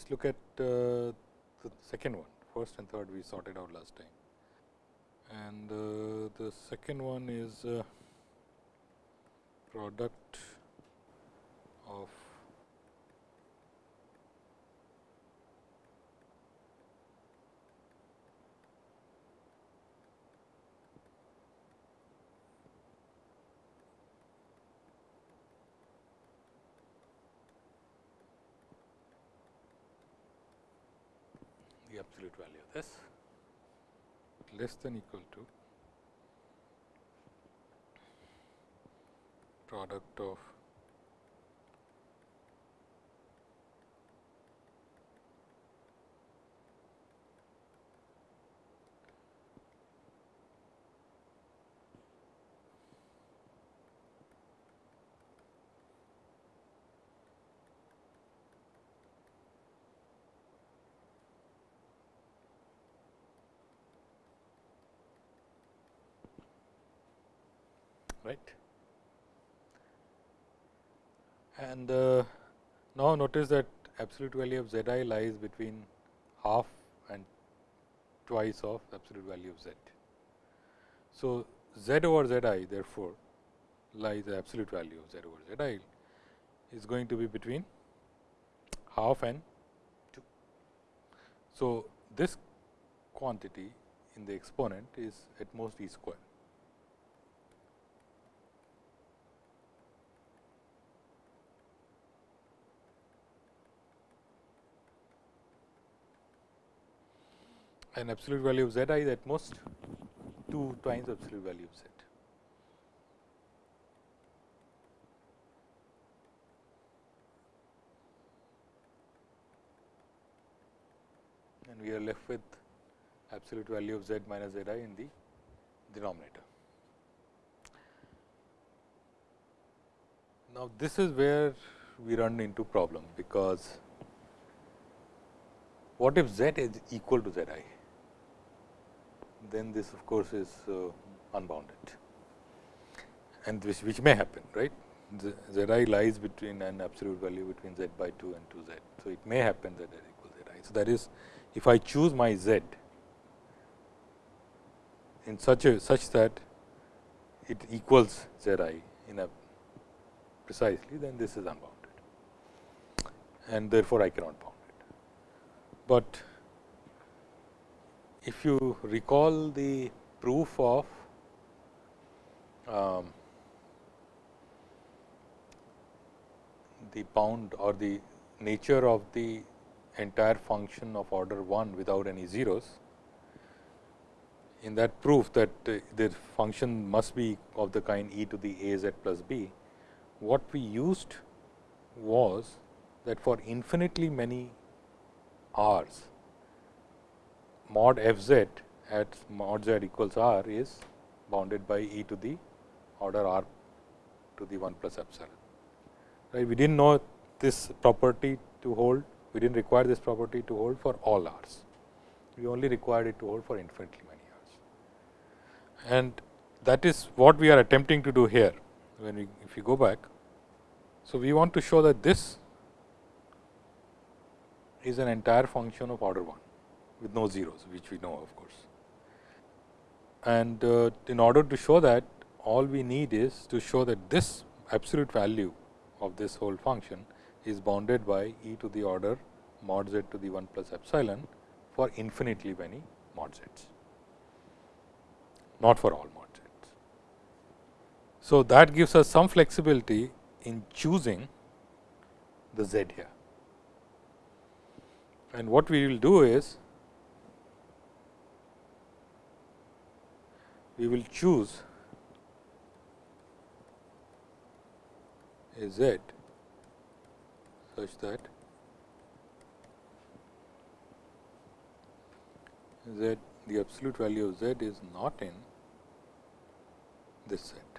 Let us look at uh, the second one. First and third we sorted out last time. And uh, the second one is uh, product of the absolute value of this? Less than equal to product of right. And uh, now notice that absolute value of z i lies between half and twice of absolute value of z. So, z over z i therefore, lies the absolute value of z over z i is going to be between half and 2. So, this quantity in the exponent is at most e square. And absolute value of z i is at most 2 times absolute value of z. And we are left with absolute value of z minus z i in the denominator. Now, this is where we run into problem, because what if z is equal to z i? Then this of course, is uh, unbounded and which, which may happen right. Z, z i lies between an absolute value between z by 2 and 2 z. So, it may happen that z equals z i. So, that is if I choose my z in such a such that it equals z i in a precisely then this is unbounded and therefore, I cannot bound it. But if you recall the proof of um, the bound or the nature of the entire function of order 1 without any zeros. In that proof that uh, the function must be of the kind e to the a z plus b, what we used was that for infinitely many r's, mod f z at mod z equals r is bounded by e to the order r to the 1 plus epsilon. Right. We did not know this property to hold, we did not require this property to hold for all r's. We only required it to hold for infinitely many r's. And that is what we are attempting to do here, when we if you go back. So, we want to show that this is an entire function of order 1 with no zeros, which we know of course. And uh, in order to show that, all we need is to show that this absolute value of this whole function is bounded by e to the order mod z to the 1 plus epsilon for infinitely many mod z's, not for all mod z's. So, that gives us some flexibility in choosing the z here. And what we will do is we will choose a z such that z the absolute value of z is not in this set.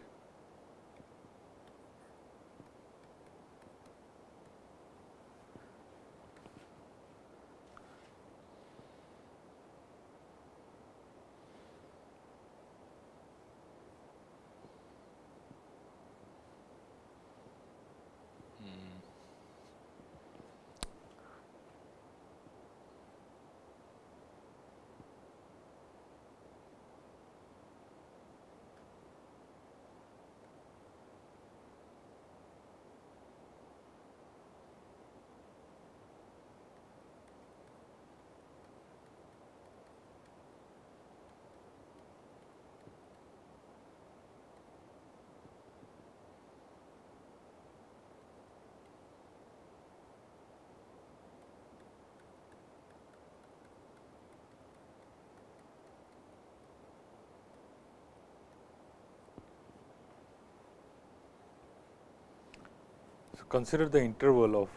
Consider the interval of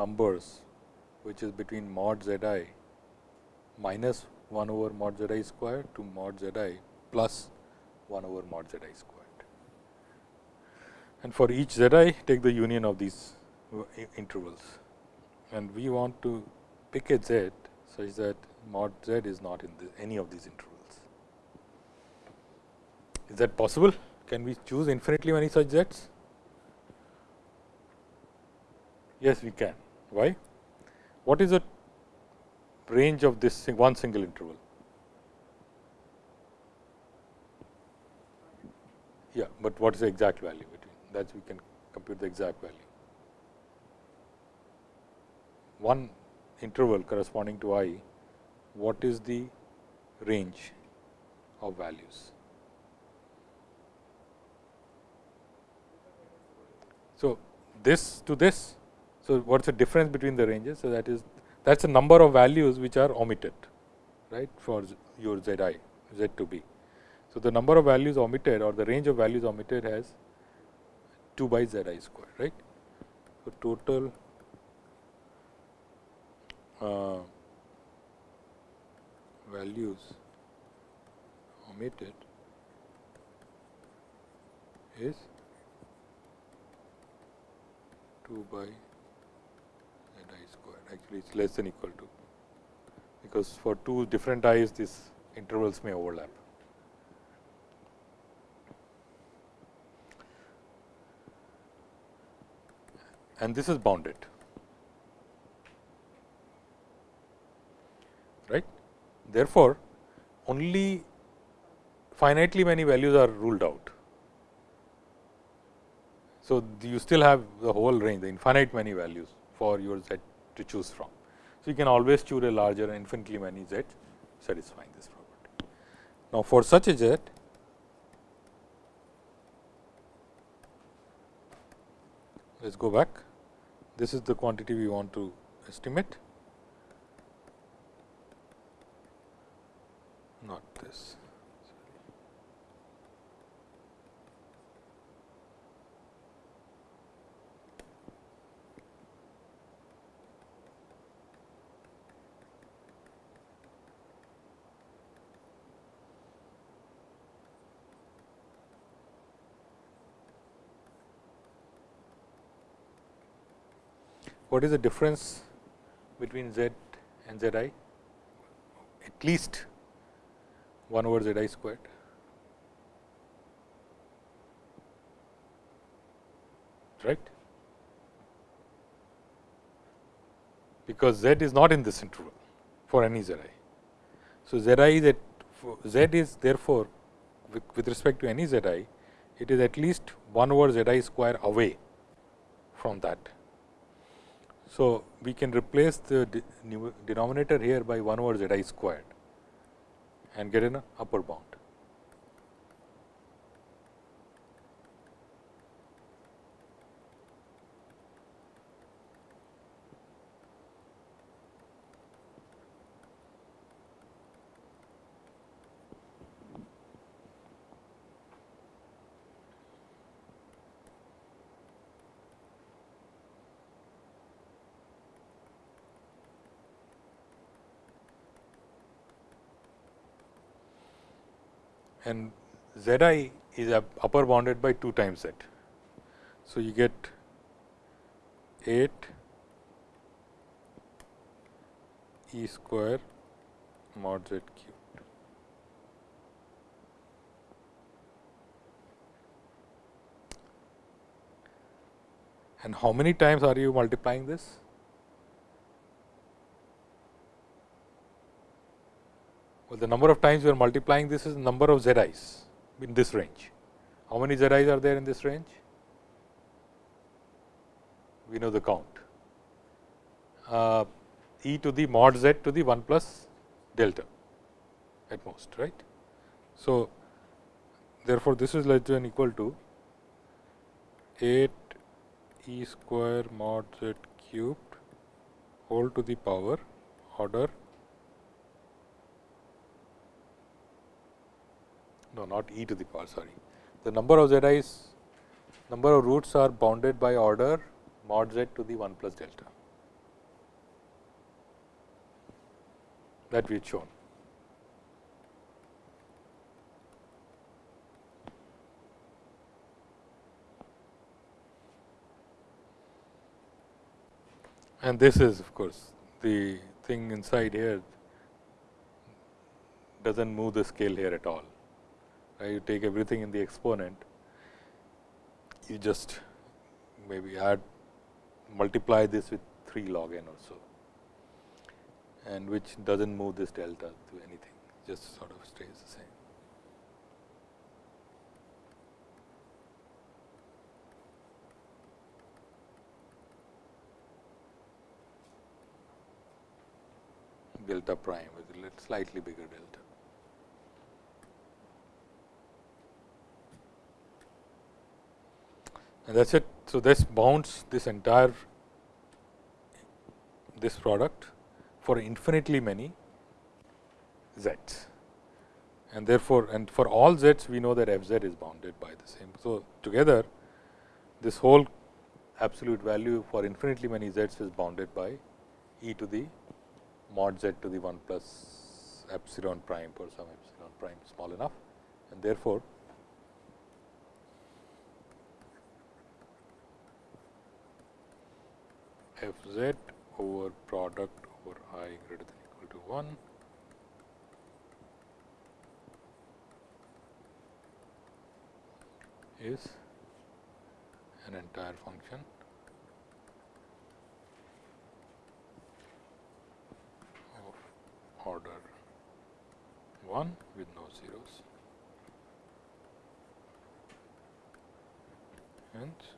numbers which is between mod z i minus 1 over mod z i square to mod z i plus 1 over mod z i squared. And for each z i take the union of these intervals and we want to pick a z such that mod z is not in the, any of these intervals. Is that possible? Can we choose infinitely many such z's? Yes, we can. Why? What is the range of this one single interval? Yeah, but what is the exact value between that we can compute the exact value. One interval corresponding to i, what is the range of values? So, this to this so, what is the difference between the ranges? So, that is that is the number of values which are omitted right for your z i z to b. So, the number of values omitted or the range of values omitted has 2 by z i square right. So, total uh, values omitted is 2 by actually it is less than equal to because for two different i's these intervals may overlap. And this is bounded, right. Therefore, only finitely many values are ruled out. So, you still have the whole range, the infinite many values for your z to choose from. So, you can always choose a larger and infinitely many z satisfying this property. Now, for such a z let us go back. This is the quantity we want to estimate, not this. What is the difference between z and z i? At least 1 over z i squared. right because z is not in this interval for any z i. So, z i is at z is therefore, with, respect to any z i, it is at least 1 over z i square away from that so, we can replace the denominator here by 1 over z i squared and get an upper bound. And z i is upper bounded by 2 times z. So, you get 8 e square mod z cubed. And how many times are you multiplying this? The number of times we are multiplying this is the number of z i's in this range. How many z i's are there in this range? We know the count. Uh, e to the mod z to the 1 plus delta at most, right. So, therefore, this is less than equal to 8 e square mod z cubed whole to the power order no not e to the power sorry. The number of z i's number of roots are bounded by order mod z to the 1 plus delta that we had shown. And this is of course, the thing inside here does not move the scale here at all. You take everything in the exponent, you just maybe add multiply this with 3 log n or so and which does not move this delta to anything, just sort of stays the same. delta prime with a little slightly bigger delta. And that is it. So, this bounds this entire this product for infinitely many z's and therefore, and for all z's we know that f z is bounded by the same. So, together this whole absolute value for infinitely many z's is bounded by e to the mod z to the 1 plus epsilon prime for some epsilon prime small enough and therefore, f z over product over i greater than equal to 1 is an entire function. Of order 1 with no zeros. And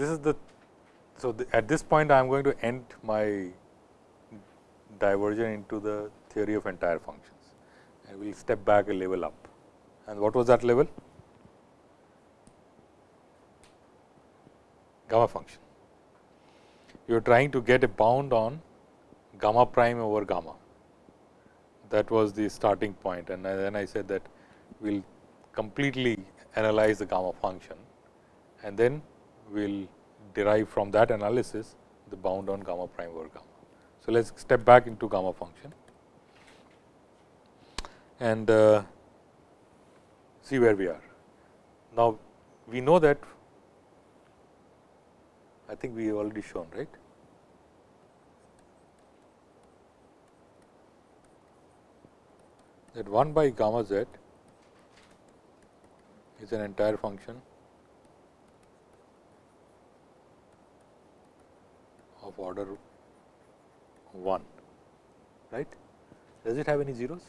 This is the so the, at this point I am going to end my diversion into the theory of entire functions and we will step back a level up. And what was that level? Gamma function. You are trying to get a bound on gamma prime over gamma. That was the starting point and then I said that we will completely analyze the gamma function and then will derive from that analysis the bound on gamma prime over gamma. So, let us step back into gamma function and uh, see where we are. Now, we know that I think we have already shown right. that 1 by gamma z is an entire function of order 1 right? Does it have any zeros?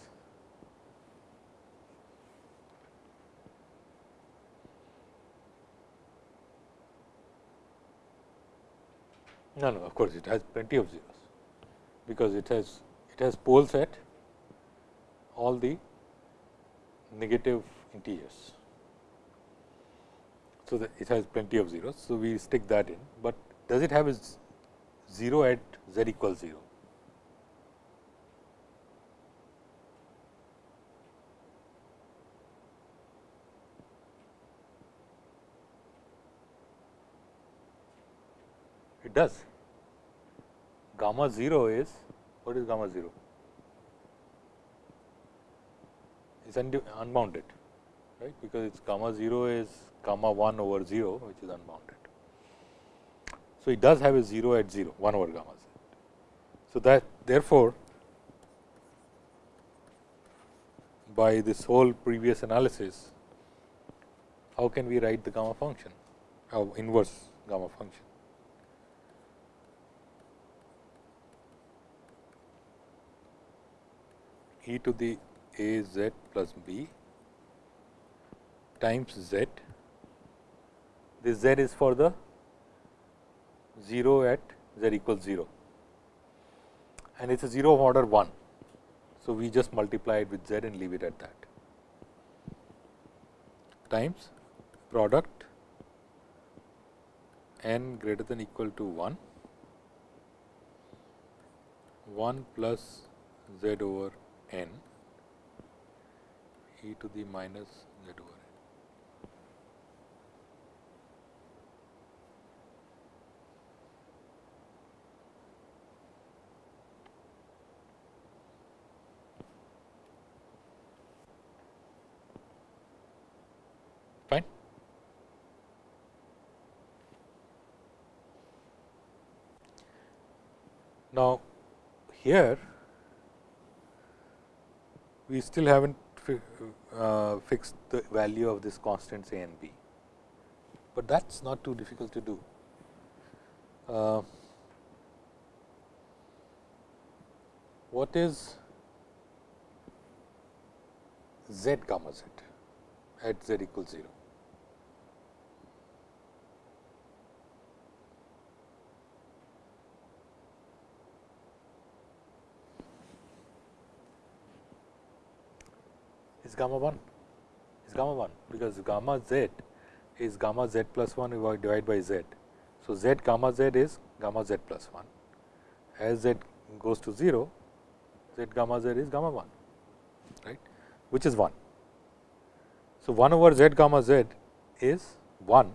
No no of course it has plenty of zeros because it has it has poles at all the negative integers. So, it has plenty of zeros. So, we stick that in, but does it have a 0 at z equals 0? It does. Gamma 0 is, what is gamma 0? It is unbounded, right, because its gamma 0 is gamma 1 over 0 which is unbounded. So, it does have a 0 at 0 1 over gamma z. So, that therefore, by this whole previous analysis, how can we write the gamma function, how inverse gamma function? e to the a z plus b times z this z is for the 0 at z equals 0 and it is a 0 of order 1. So, we just multiply it with z and leave it at that. Times product n greater than equal to 1 1 plus z over n. E to the minus z over n. Fine. Now, here we still have not uh, fixed the value of this constants a and b, but that is not too difficult to do. Uh, what is z gamma z at z equals 0? Is gamma 1 is gamma 1 because gamma z is gamma z plus 1 divided by z. So, z gamma z is gamma z plus 1 as z goes to 0 z gamma z is gamma 1 right which is 1. So, 1 over z gamma z is 1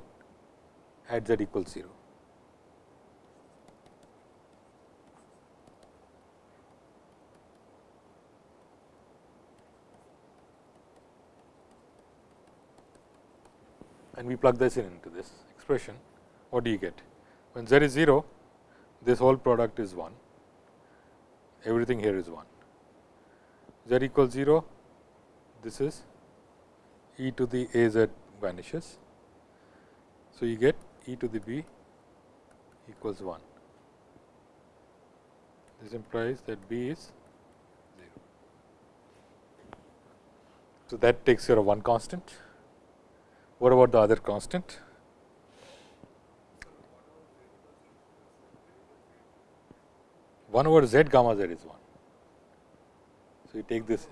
at z equals 0. And we plug this in into this expression, what do you get? When z is 0, this whole product is 1, everything here is 1. z equals 0, this is e to the a z vanishes. So, you get e to the b equals 1. This implies that b is 0. So, that takes care of one constant. What about the other constant? One over z gamma z is one. So, you take this.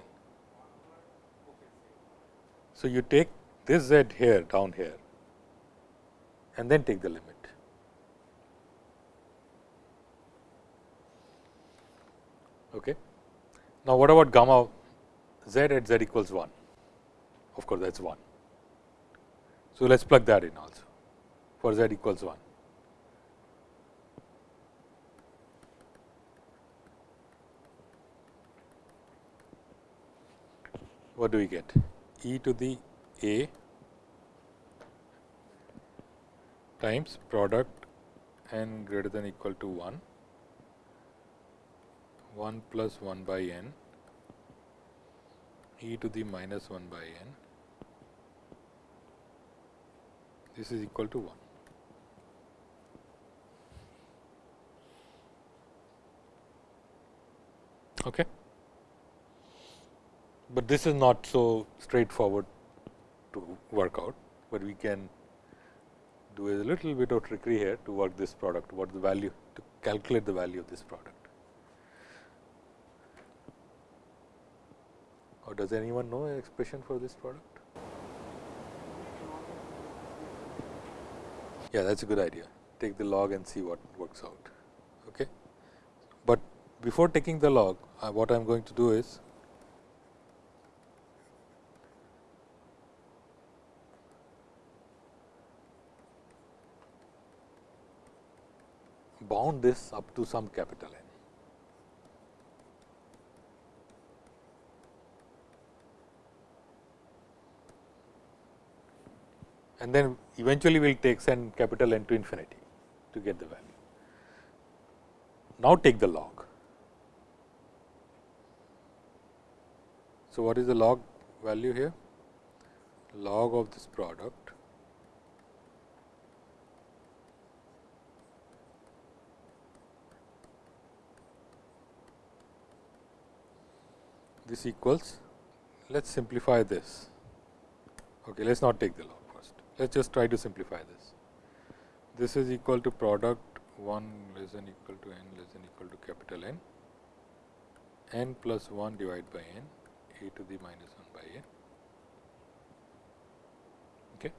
So, you take this z here down here and then take the limit. Okay. Now, what about gamma z at z equals 1? Of course, that is 1. So, let us plug that in also for z equals 1. What do we get? e to the a times product n greater than equal to 1, 1 plus 1 by n e to the minus 1 by n this is equal to 1. Okay. But this is not so straightforward to work out, but we can do a little bit of trickery here to work this product, what the value to calculate the value of this product. Or does anyone know an expression for this product? Yeah, that is a good idea. Take the log and see what works out. Okay. But before taking the log, uh, what I am going to do is bound this up to some capital N. and then eventually we will take send capital N to infinity to get the value. Now, take the log. So, what is the log value here? Log of this product this equals let us simplify this. Okay, let us not take the log. Let us just try to simplify this. this is equal to product 1 less than equal to n less than equal to capital N, n plus 1 divided by n e to the minus 1 by n. Okay.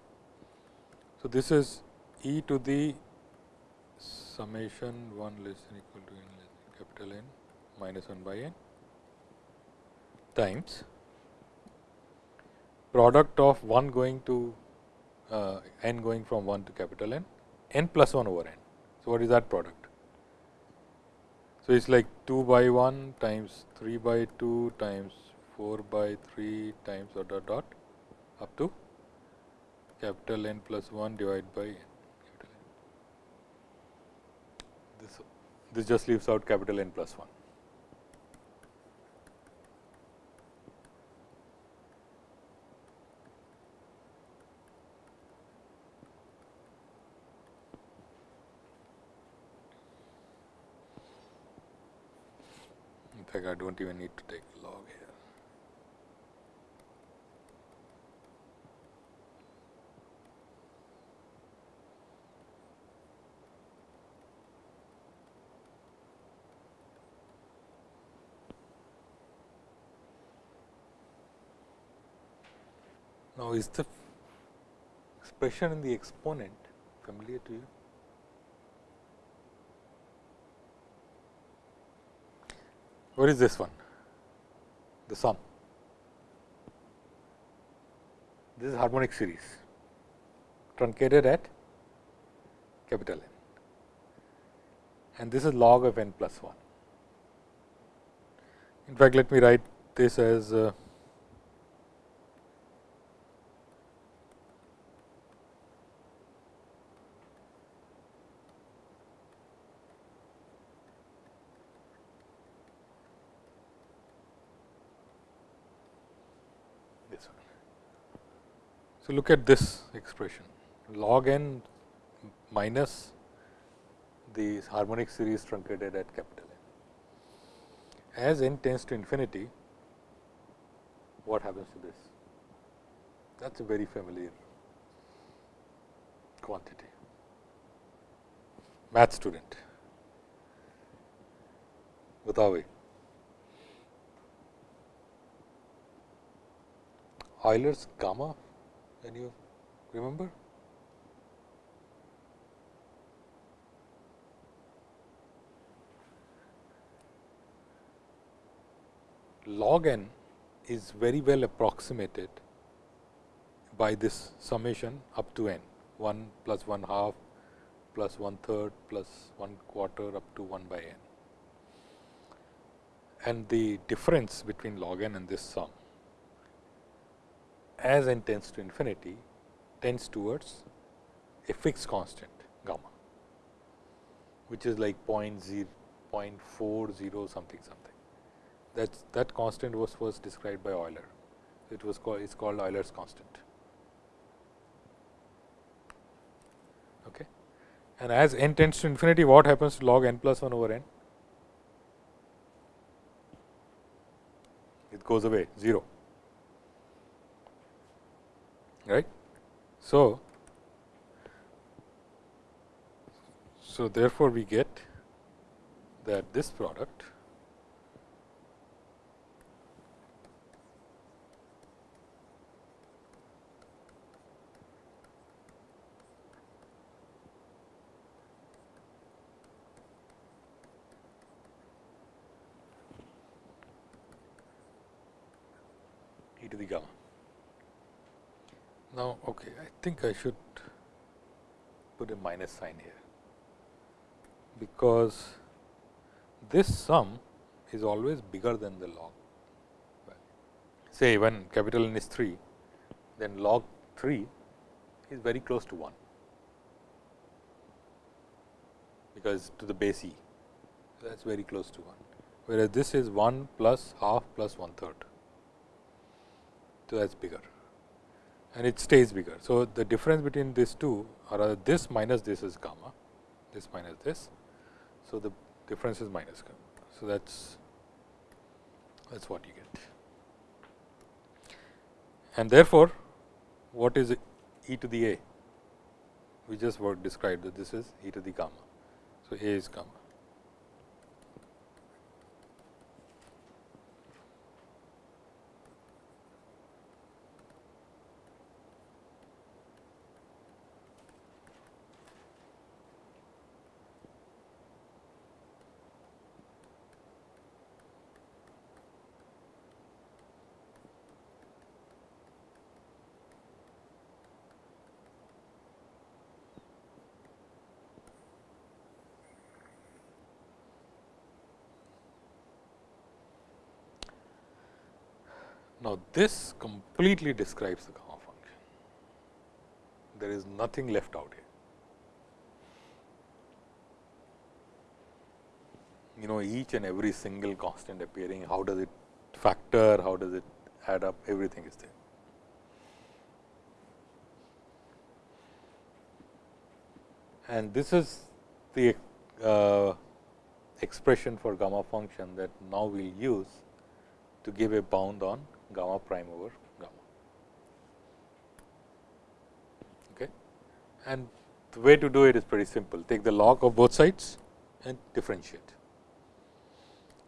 So, this is e to the summation 1 less than equal to n less than capital N minus 1 by n times product of 1 going to uh, n going from 1 to capital N, n plus 1 over n. So, what is that product? So, it is like 2 by 1 times 3 by 2 times 4 by 3 times dot dot dot up to capital N plus 1 divided by n. This, this just leaves out capital N plus 1. Fact, I do not even need to take log here. Now, is the expression in the exponent familiar to you? What is this one? The sum. This is harmonic series truncated at capital N and this is log of n plus 1. In fact, let me write this as uh, So, look at this expression log n minus the harmonic series truncated at capital N. As n tends to infinity, what happens to this? That is a very familiar quantity. Math student, Butawi. Euler's gamma can you remember? log n is very well approximated by this summation up to n 1 plus 1 half plus 1 third plus 1 quarter up to 1 by n. And the difference between log n and this sum as n tends to infinity tends towards a fixed constant gamma, which is like 0 0.40 something something. That that constant was first described by Euler. It was called it's called Euler's constant. Okay. And as n tends to infinity, what happens to log n plus 1 over n? It goes away 0 right. So, so therefore, we get that this product e to the gamma. Now, okay, I think I should put a minus sign here, because this sum is always bigger than the log. Say when capital N is 3, then log 3 is very close to 1, because to the base e that is very close to 1, whereas this is 1 plus half plus 1 third. So, that is bigger and it stays bigger. So, the difference between these two or this minus this is gamma, this minus this. So, the difference is minus gamma. So, that is that is what you get. And therefore, what is e to the a? we just described that this is e to the gamma. So, A is gamma. Now, this completely describes the gamma function. There is nothing left out here. You know each and every single constant appearing, how does it factor, how does it add up, everything is there. And this is the uh, expression for gamma function that now we will use to give a bound on gamma prime over gamma. Okay. And the way to do it is pretty simple. Take the log of both sides and differentiate.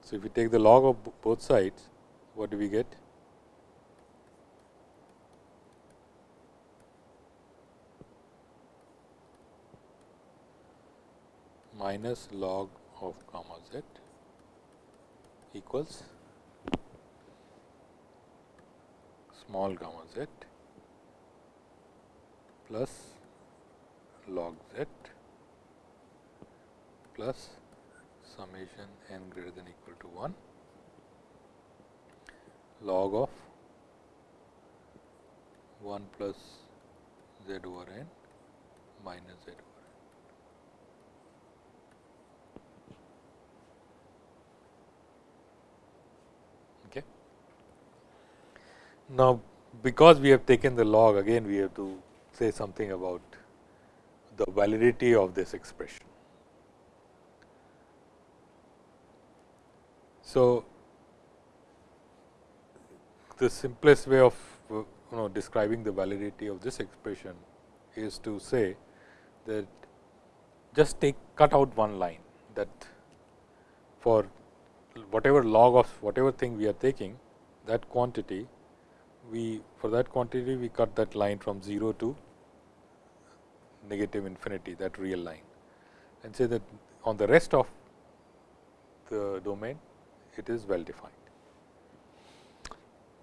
So, if we take the log of both sides, what do we get? minus log of gamma z equals small gamma z plus log z plus summation n greater than equal to 1 log of 1 plus z over n minus z over n. Okay. Now, because we have taken the log again we have to say something about the validity of this expression. So, the simplest way of uh, you know describing the validity of this expression is to say that just take cut out one line that for whatever log of whatever thing we are taking that quantity we for that quantity we cut that line from 0 to negative infinity that real line and say that on the rest of the domain it is well defined.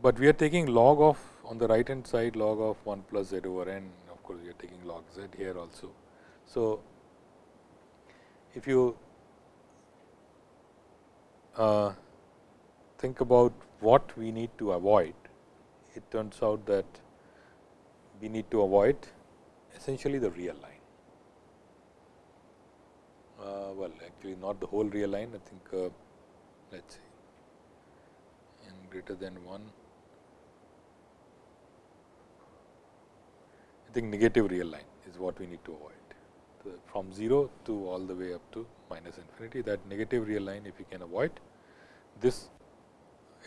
But we are taking log of on the right hand side log of 1 plus z over n of course, we are taking log z here also. So, if you uh, think about what we need to avoid it turns out that we need to avoid essentially the real line. Uh, well, actually not the whole real line, I think uh, let us see n greater than 1. I think negative real line is what we need to avoid from 0 to all the way up to minus infinity that negative real line if you can avoid this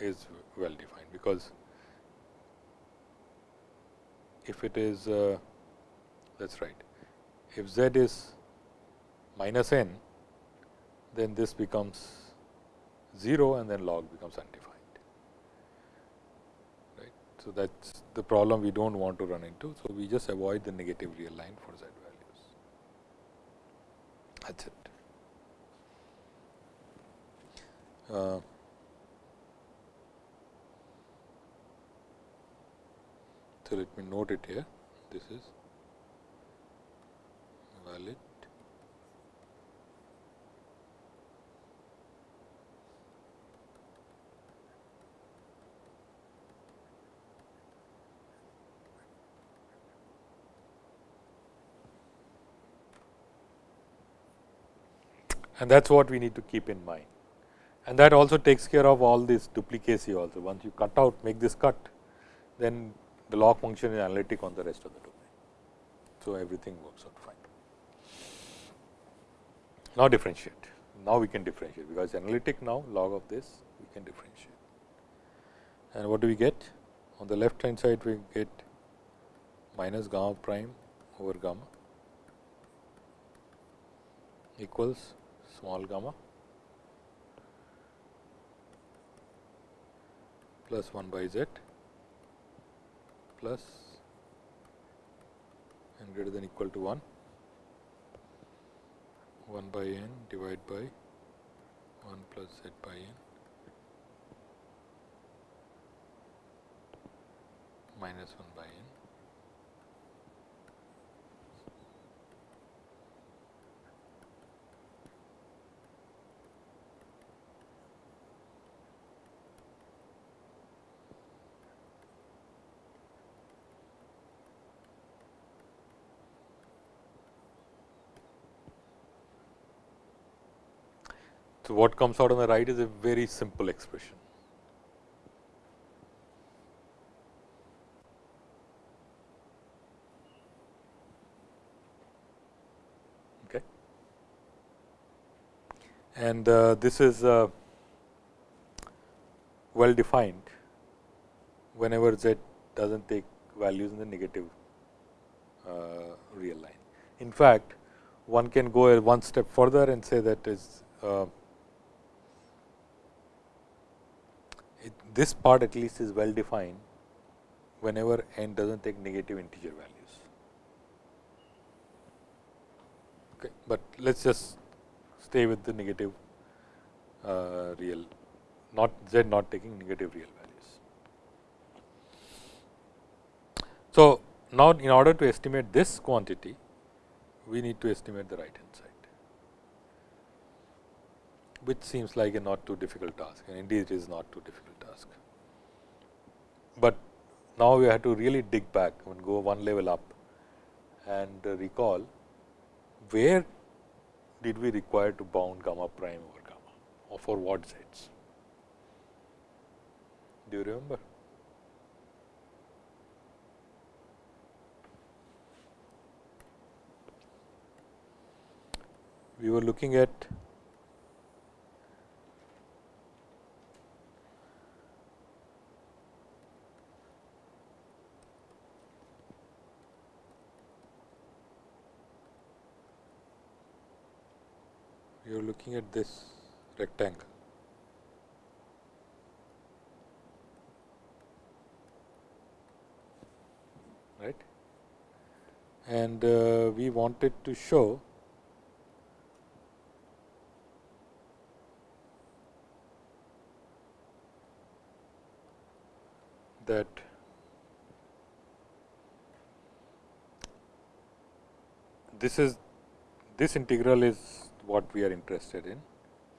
is well defined because if it is uh, that is right. If z is minus n, then this becomes 0 and then log becomes undefined. Right. So, that is the problem we do not want to run into. So, we just avoid the negative real line for z values. That is it. Uh, So, let me note it here this is valid and that is what we need to keep in mind. And that also takes care of all this duplicacy also. Once you cut out, make this cut, then the log function is analytic on the rest of the domain. So, everything works out fine. Now, differentiate. Now, we can differentiate because analytic now log of this we can differentiate. And what do we get? On the left hand side we get minus gamma prime over gamma equals small gamma plus 1 by z plus n greater than equal to 1 1 by n divided by 1 plus z by n minus 1 by n So, what comes out on the right is a very simple expression. Okay. And uh, this is uh, well defined whenever z does not take values in the negative uh, real line. In fact, one can go one step further and say that is uh, this part at least is well defined whenever n does not take negative integer values. Okay, but let us just stay with the negative uh, real not z not taking negative real values. So, now in order to estimate this quantity we need to estimate the right hand side which seems like a not too difficult task and indeed it is not too difficult. But now we have to really dig back and go one level up and uh, recall where did we require to bound gamma prime over gamma or for what z's. Do you remember? We were looking at you are looking at this rectangle. right and uh, we wanted to show that this is this integral is what we are interested in.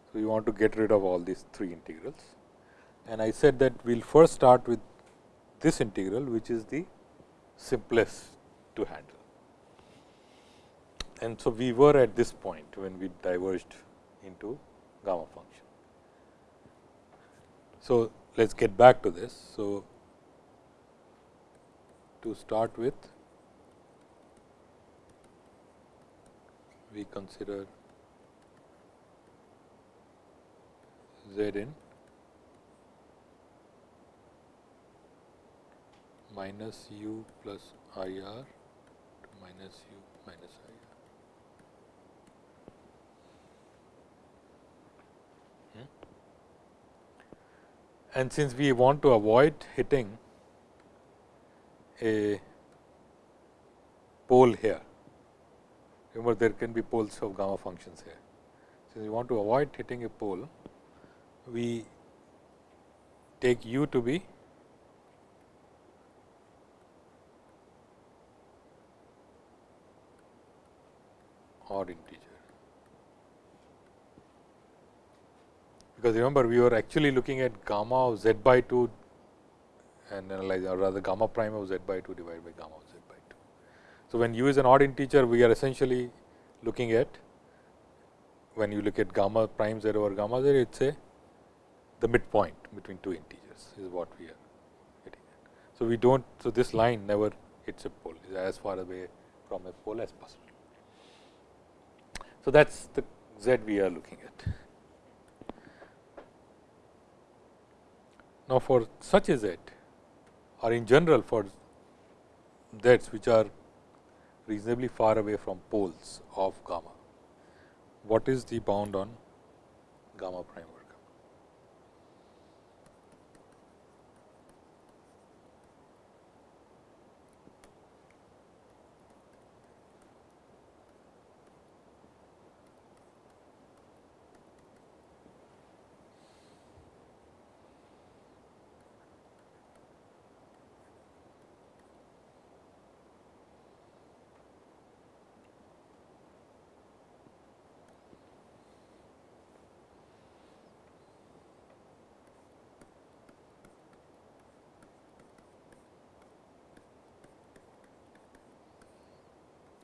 So, we want to get rid of all these three integrals and I said that we will first start with this integral which is the simplest to handle. And so, we were at this point when we diverged into gamma function. So, let us get back to this. So, to start with we consider Z n minus u plus I r to minus u minus I r. Hmm? And since we want to avoid hitting a pole here, remember there can be poles of gamma functions here. Since we want to avoid hitting a pole, we take u to be odd integer. Because remember we were actually looking at gamma of z by 2 and analyze or rather gamma prime of z by 2 divided by gamma of z by 2. So, when u is an odd integer we are essentially looking at when you look at gamma prime z over gamma z it is a the midpoint between two integers is what we are getting. So, we do not so this line never hits a pole is as far away from a pole as possible. So, that is the z we are looking at. Now, for such a z or in general for z's which are reasonably far away from poles of gamma, what is the bound on gamma prime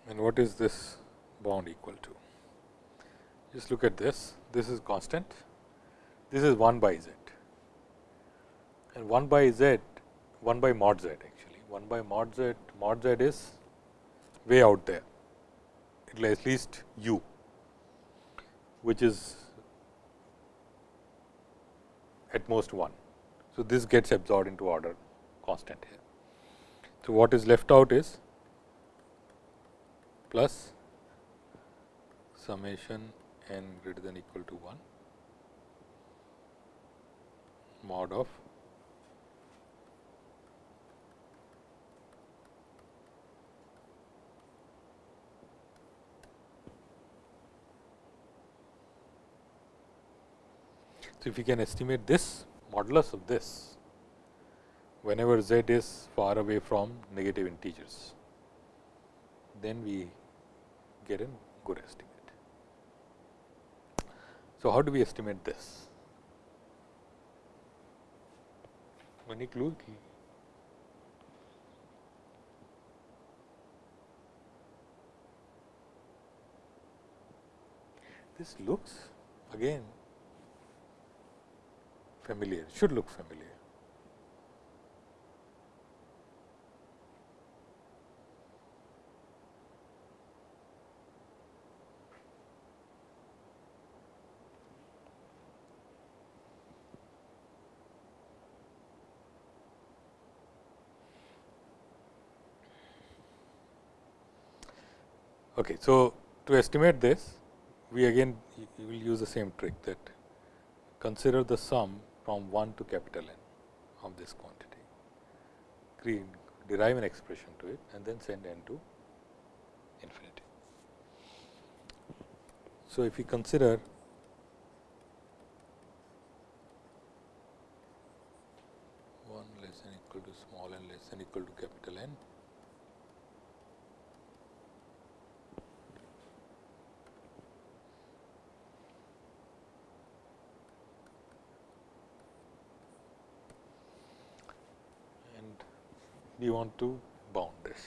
and what is this bound equal to? Just look at this, this is constant, this is 1 by z and 1 by z, 1 by mod z actually, 1 by mod z, mod z is way out there, it is at least u, which is at most 1. So, this gets absorbed into order constant here. So, what is left out is plus summation n greater than equal to 1 mod of So, if we can estimate this modulus of this whenever z is far away from negative integers, then we get a good estimate. So, how do we estimate this? Any clue? This looks again familiar, should look familiar. Okay. So, to estimate this we again will use the same trick that consider the sum from 1 to capital N of this quantity, create, derive an expression to it and then send n to infinity. So, if we consider one less than equal to small n less than equal to capital N we want to bound this.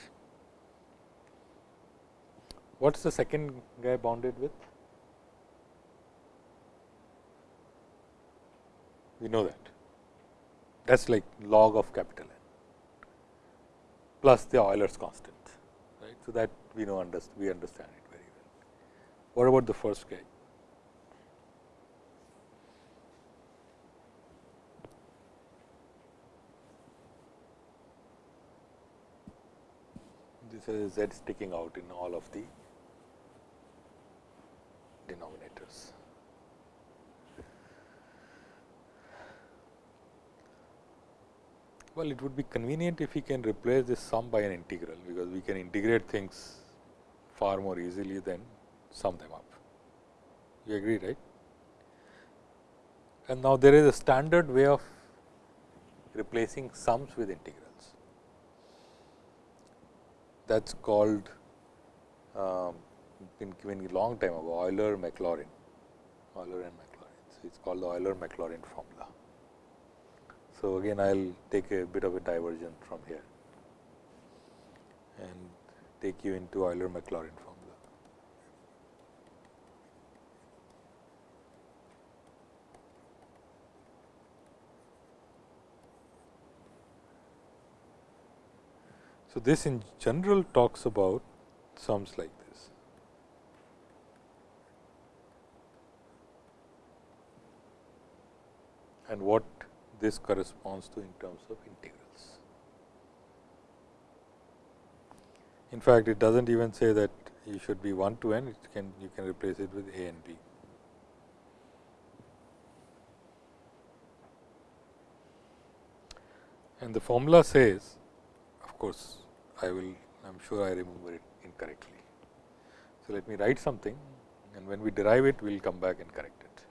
What is the second guy bounded with? We know that. That is like log of capital N plus the Euler's constant. Right? So, that we know understand, we understand it very well. What about the first guy? Z sticking out in all of the denominators. Well, it would be convenient if we can replace this sum by an integral, because we can integrate things far more easily than sum them up. You agree, right? And now, there is a standard way of replacing sums with integrals that is called um, been given a long time ago Euler Maclaurin, Euler and Maclaurin. So, it is called the Euler Maclaurin formula. So, again I will take a bit of a diversion from here and take you into Euler Maclaurin formula. So, this in general talks about sums like this. and what this corresponds to in terms of integrals. In fact, it does not even say that you should be 1 to n, it can you can replace it with a and b. And the formula says, of course, I will I am sure I remember it incorrectly. So, let me write something and when we derive it, we will come back and correct it.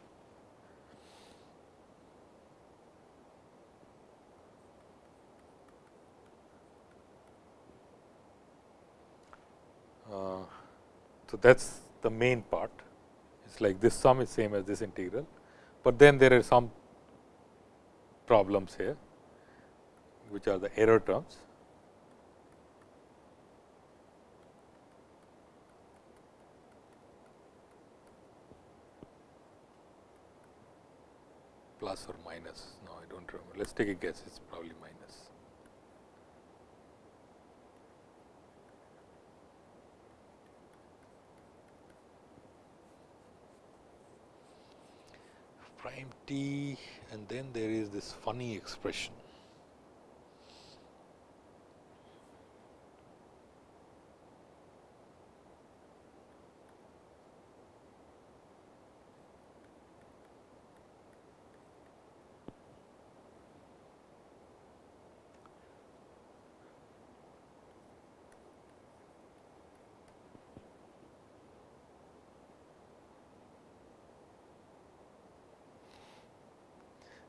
Uh, so, that is the main part. It is like this sum is same as this integral, but then there are some problems here, which are the error terms. Plus or minus. No, I do not remember. Let us take a guess, it is probably minus. prime t and then there is this funny expression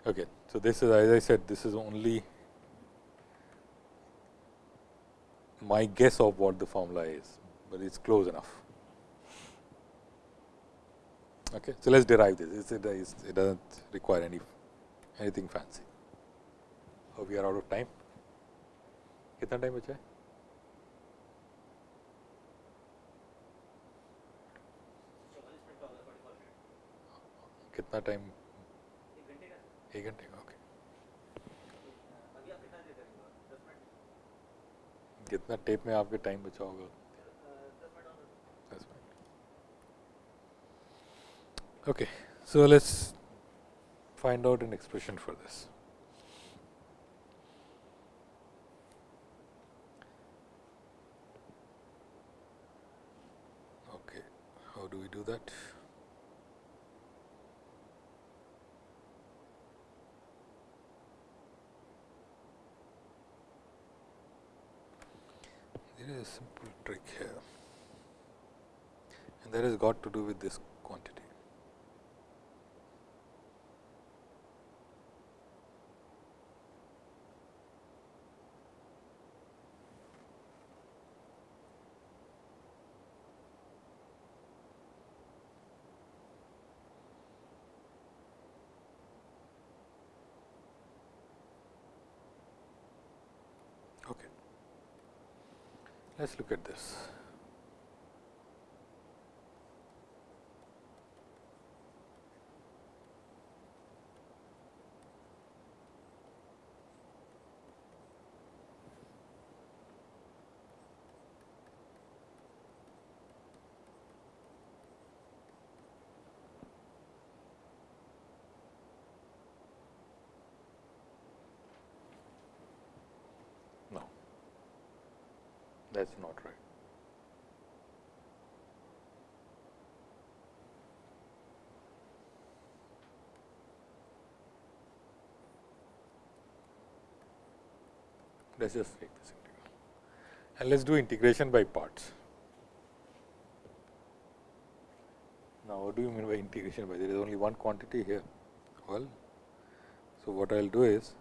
Okay. So, this is as I said this is only my guess of what the formula is, but it is close enough. Okay. So, let us derive this it, it does not require any anything fancy. Oh, we are out of time. कितना time बचा है कितना time एक घंटे का कितना tape में आपके टाइम बचा होगा दस minute okay so let's find out an expression for this. Okay, how do we do that? A simple trick here. And that has got to do with this us look at this. That is not right. Let us just take this integral and let us do integration by parts. Now, what do you mean by integration by there is only one quantity here? Well, so what I will do is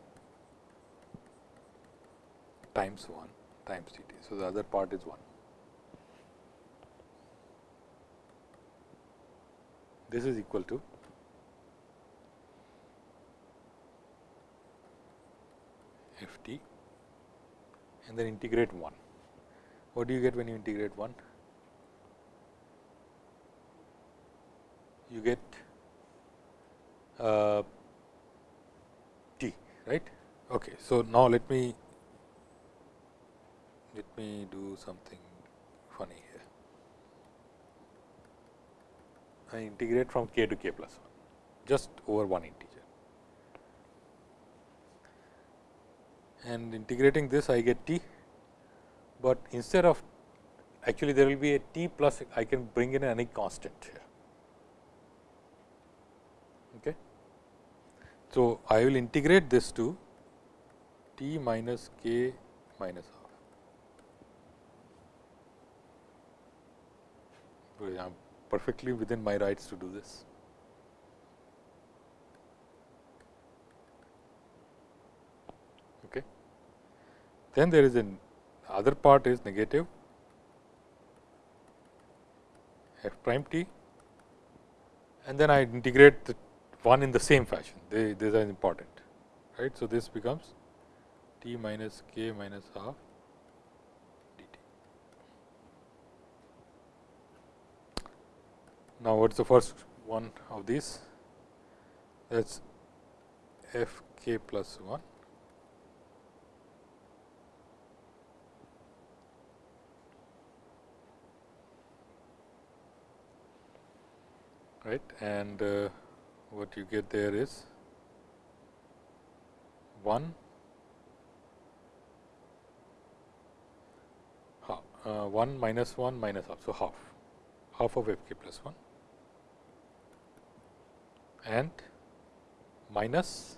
times 1 times dt. So, the other part is 1. This is equal to f t and then integrate 1. What do you get when you integrate 1? You get uh, t, right. Okay. So, now let me let me do something funny here. I integrate from k to k plus 1 just over one integer and integrating this I get t, but instead of actually there will be a t plus I can bring in any constant here. Okay. So, I will integrate this to t minus k minus half. I am perfectly within my rights to do this. Okay. Then there is an other part is negative f prime t and then I integrate the one in the same fashion they, these are important right. So, this becomes t minus k minus half dt. Now, what is the first one of these that is f k plus 1 right and uh, what you get there is 1 half, uh, 1 minus 1 minus half. So, half half of f k plus 1 and minus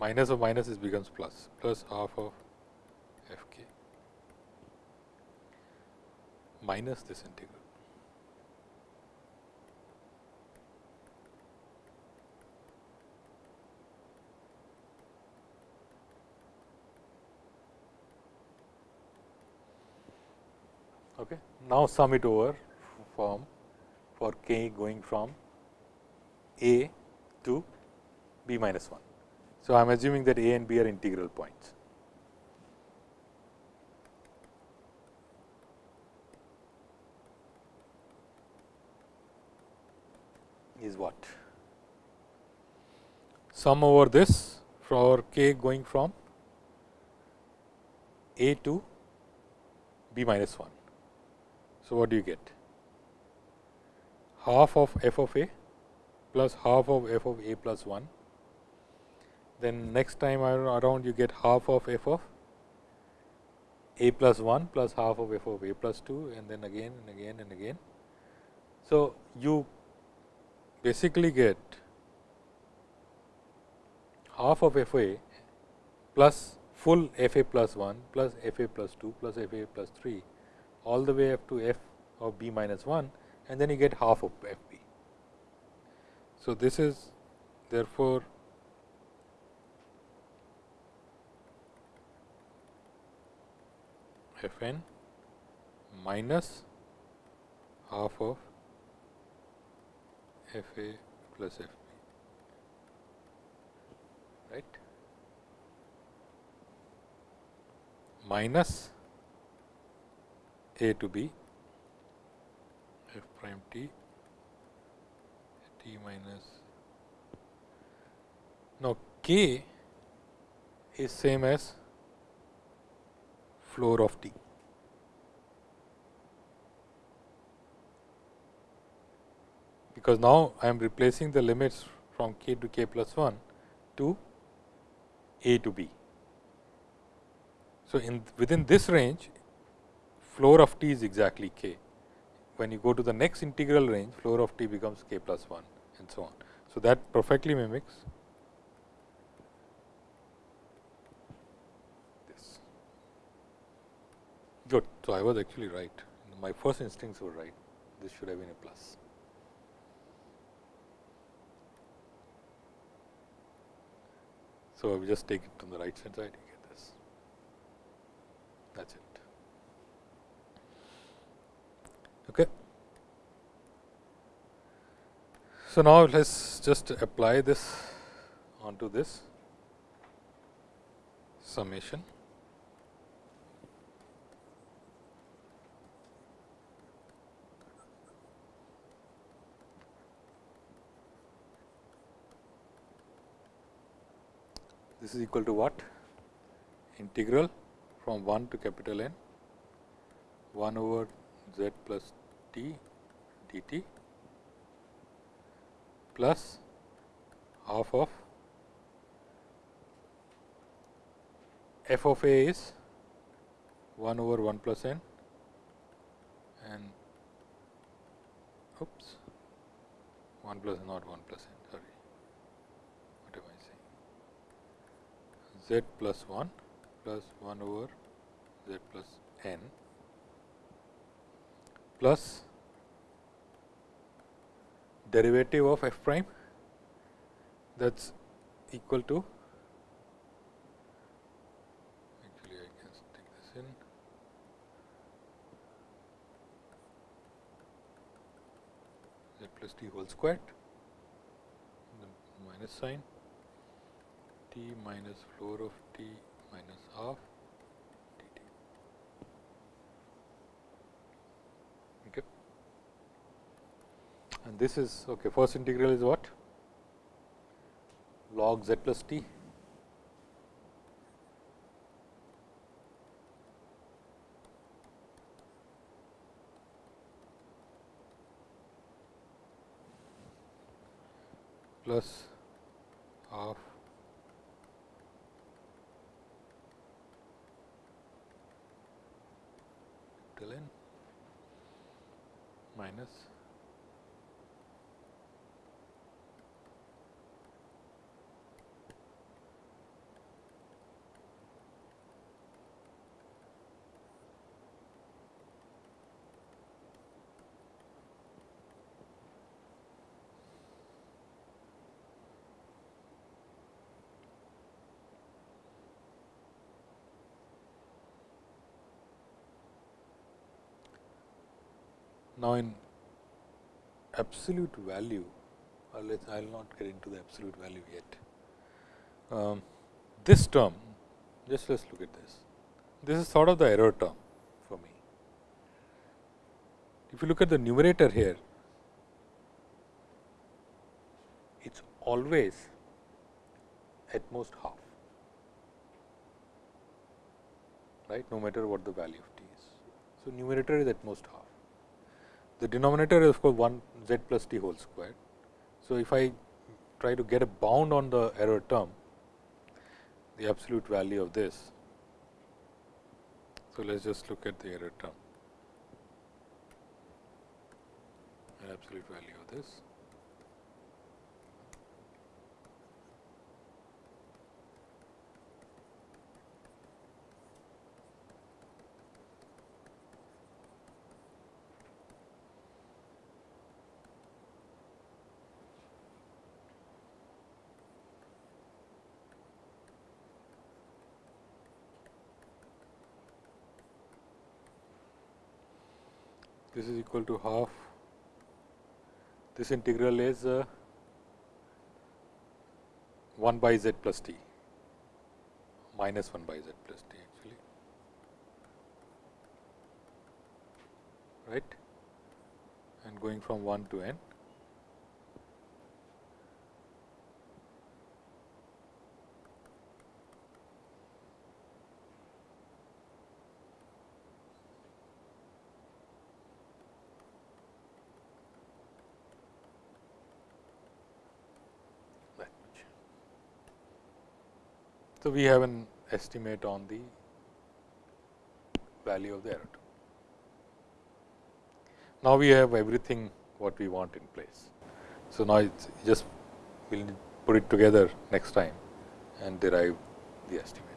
minus of minus is becomes plus plus half of f k minus this integral. Okay. Now, sum it over from for k going from a to b minus 1. So, I am assuming that a and b are integral points. is what? Sum over this for k going from a to b minus 1. So, what do you get? Half of f of a plus half of f of a plus 1. Then next time around you get half of f of a plus 1 plus half of f of a plus 2 and then again and again and again. So, you basically get half of f a plus full f a plus 1 plus f a plus 2 plus f a plus 3 all the way up to f of b minus 1 and then you get half of f. So, this is therefore, f n minus half of f a plus f b right? Minus a to b f prime t minus now k is same as floor of t because now I am replacing the limits from k to k plus 1 to a to b. So, in within this range floor of t is exactly k. When you go to the next integral range, floor of t becomes k plus 1 and so on. So, that perfectly mimics this. Good. So, I was actually right. My first instincts were right. This should have been a plus. So, we just take it to the right hand side, you get this. That is it. Okay. So, now let us just apply this onto this summation. This is equal to what? Integral from 1 to capital N 1 over z plus t dt plus half of f of a is 1 over 1 plus n and oops 1 plus not 1 plus n sorry. What am I saying? Z plus 1 plus 1 over z plus n plus derivative of f prime that is equal to actually I can stick this in. Z plus t whole squared minus sign t minus floor of t minus half dt. Okay. And this is okay. First integral is what? log z plus t plus half till n minus Now, in absolute value or let I will not get into the absolute value yet. Um, this term just let us look at this. This is sort of the error term for me. If you look at the numerator here, it is always at most half, right, no matter what the value of t is. So, numerator is at most half. The denominator is of course 1 z plus t whole square. So, if I try to get a bound on the error term, the absolute value of this. So, let us just look at the error term, an absolute value of this. This is equal to half. This integral is uh, 1 by z plus t minus 1 by z plus t actually. Right? And going from 1 to n So, we have an estimate on the value of the error. Now, we have everything what we want in place. So, now it just we will put it together next time and derive the estimate.